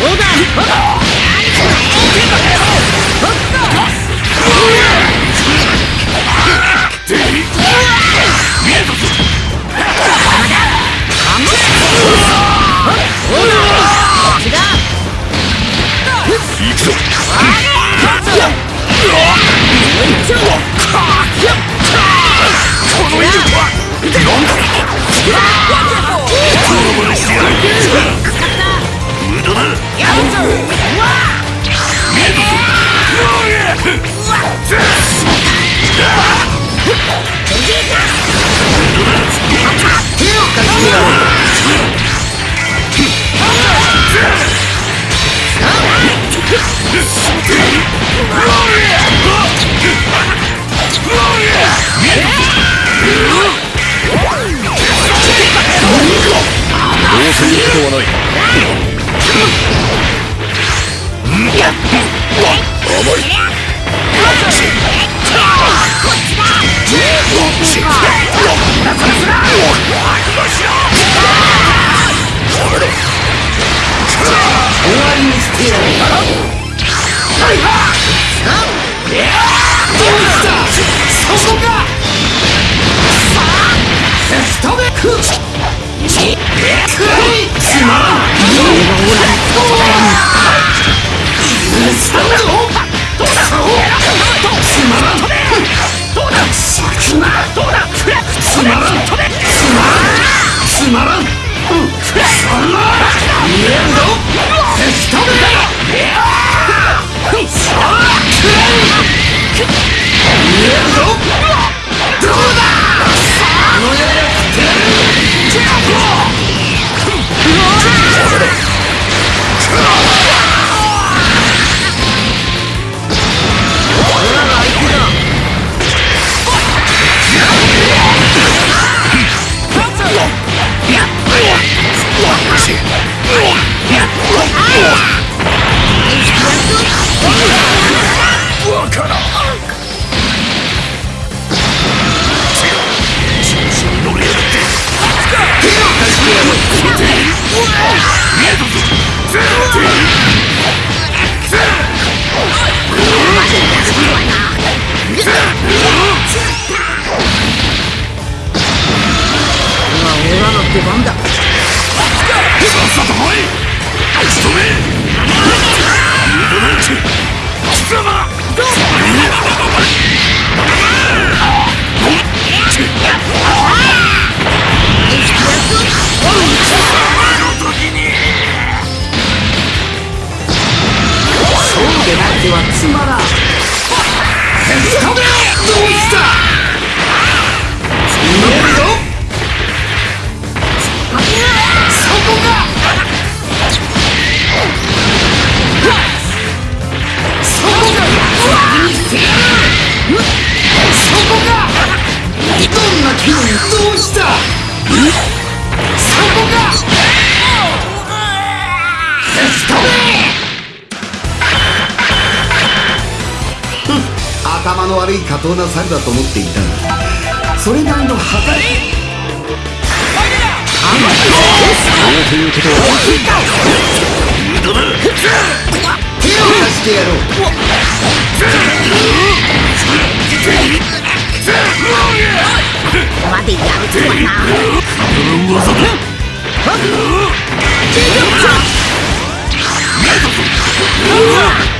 このまま試合どうせ行くことはない。終わりにしてやる。つまらん bomb the 当な猿だと思っていたがそれなりの働き。そうということは手を貸してやろうまで。やるとはな技だこの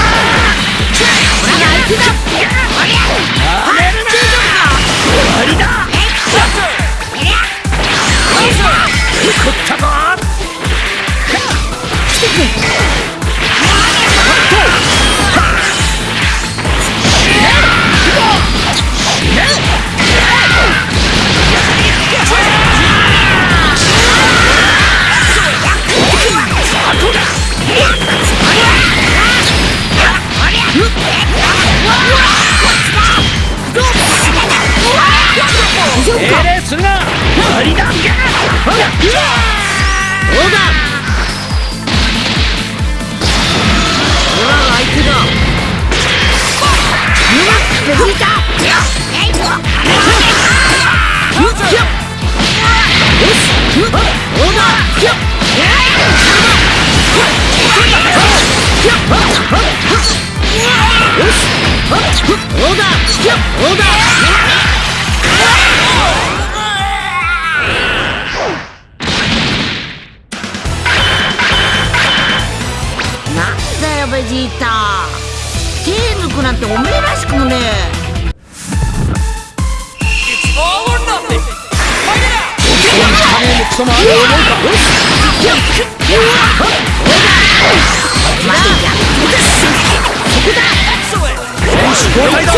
Let's go! 交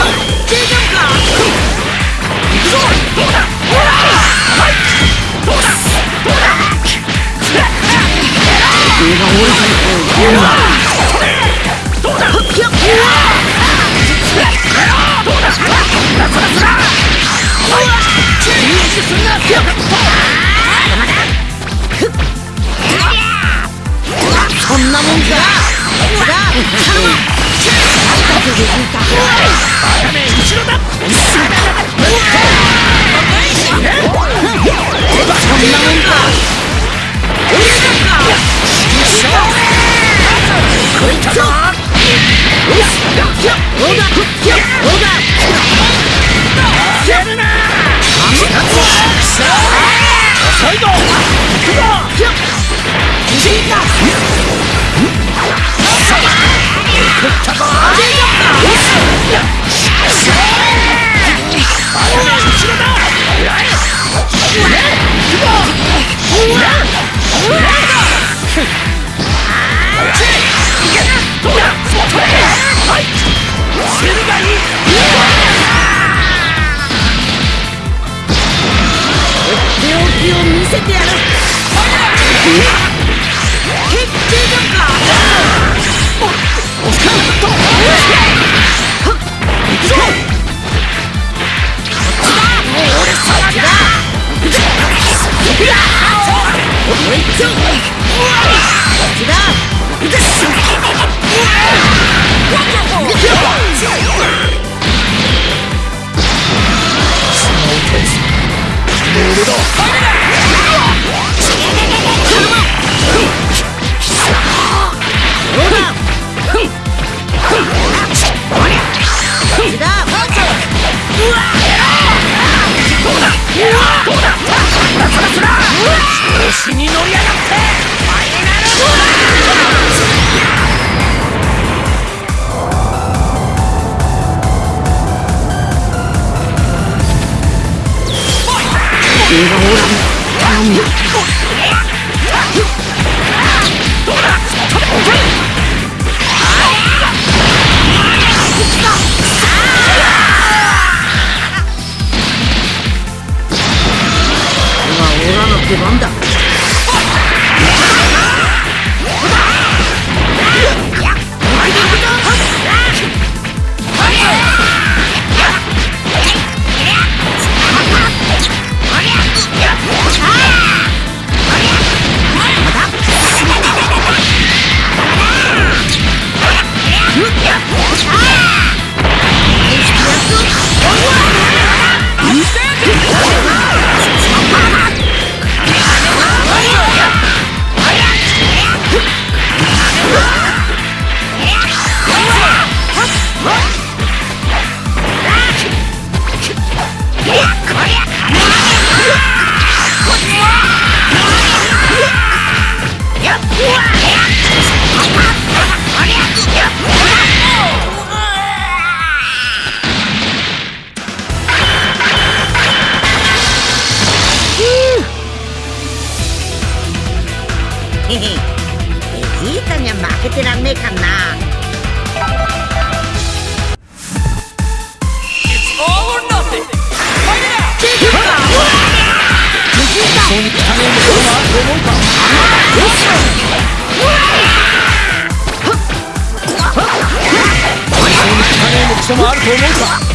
んなもんか。バカ後ろだせてやる。決定だかおおっとはっくぞこっちだもう俺だうこっちだ I'm the 所もあると思うか。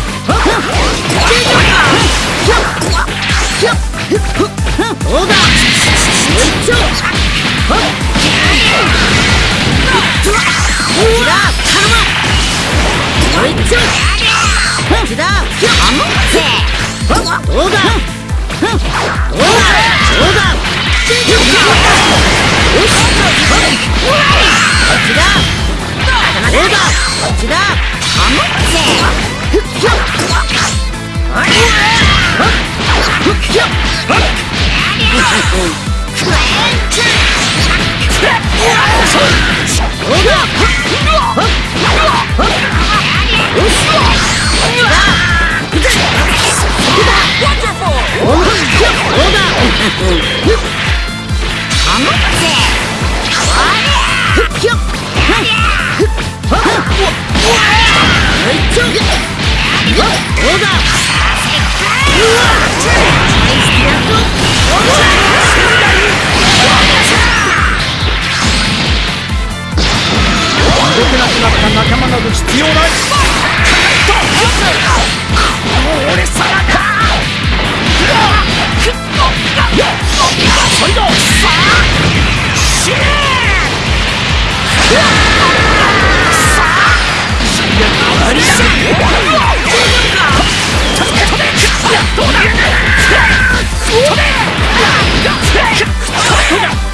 Yup! 動けなくなった仲間など必要ない。だ。